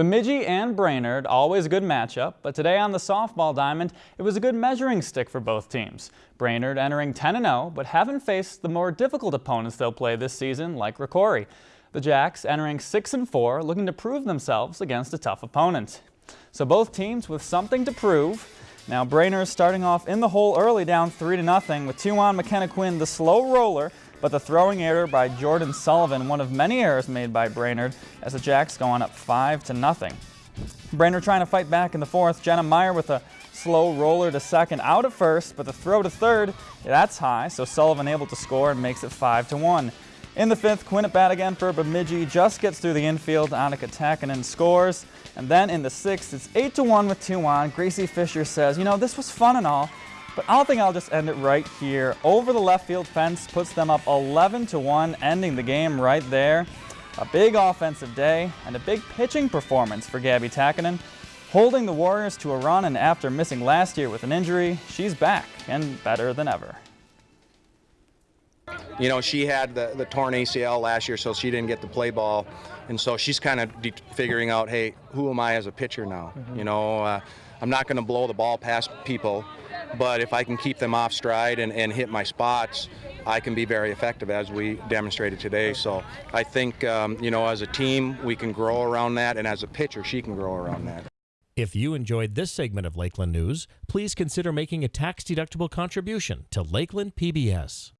Bemidji and Brainerd, always a good matchup, but today on the softball diamond, it was a good measuring stick for both teams. Brainerd entering 10-0, but haven't faced the more difficult opponents they'll play this season, like Rocori. The Jacks entering 6-4, looking to prove themselves against a tough opponent. So both teams with something to prove. Now Brainerd starting off in the hole early down 3-0 with two on McKenna Quinn, the slow roller, but the throwing error by Jordan Sullivan, one of many errors made by Brainerd, as the Jacks go on up 5 to nothing. Brainerd trying to fight back in the fourth. Jenna Meyer with a slow roller to second out at first, but the throw to third, that's high, so Sullivan able to score and makes it 5 to 1. In the fifth, Quinn at bat again for Bemidji, just gets through the infield, Annika Takinen scores. And then in the sixth, it's 8 to 1 with two on. Gracie Fisher says, you know, this was fun and all, but I don't think I'll just end it right here. Over the left field fence puts them up 11 to 1, ending the game right there. A big offensive day and a big pitching performance for Gabby Takinen. Holding the Warriors to a run and after missing last year with an injury, she's back and better than ever. You know, she had the, the torn ACL last year, so she didn't get to play ball. And so she's kind of figuring out, hey, who am I as a pitcher now? Mm -hmm. You know, uh, I'm not going to blow the ball past people. But if I can keep them off stride and, and hit my spots, I can be very effective as we demonstrated today. So I think, um, you know, as a team, we can grow around that. And as a pitcher, she can grow around that. If you enjoyed this segment of Lakeland News, please consider making a tax-deductible contribution to Lakeland PBS.